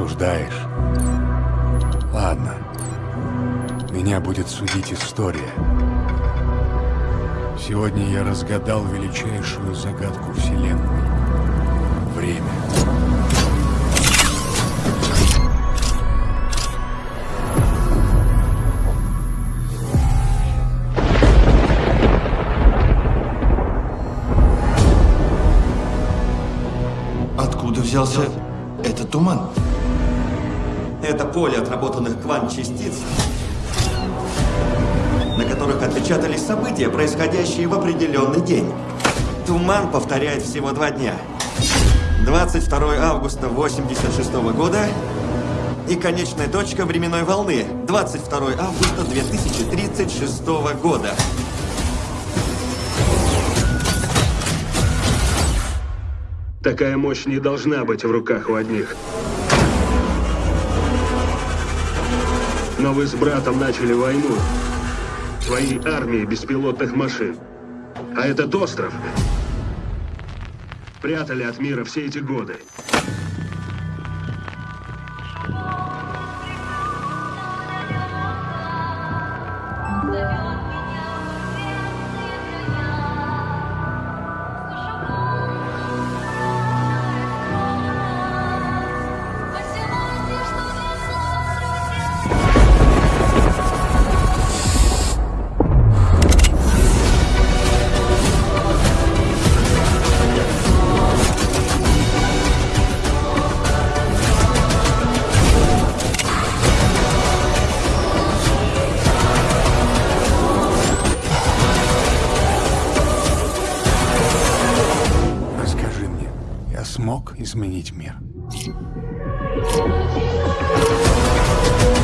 Осуждаешь? Ладно. Меня будет судить история. Сегодня я разгадал величайшую загадку Вселенной. Время. Откуда взялся этот туман? Это поле отработанных квант-частиц, на которых отпечатались события, происходящие в определенный день. Туман повторяет всего два дня. 22 августа 86 года и конечная точка временной волны 22 августа 2036 года. Такая мощь не должна быть в руках у одних. Но вы с братом начали войну. Своей армией беспилотных машин. А этот остров прятали от мира все эти годы. Я смог изменить мир? Thank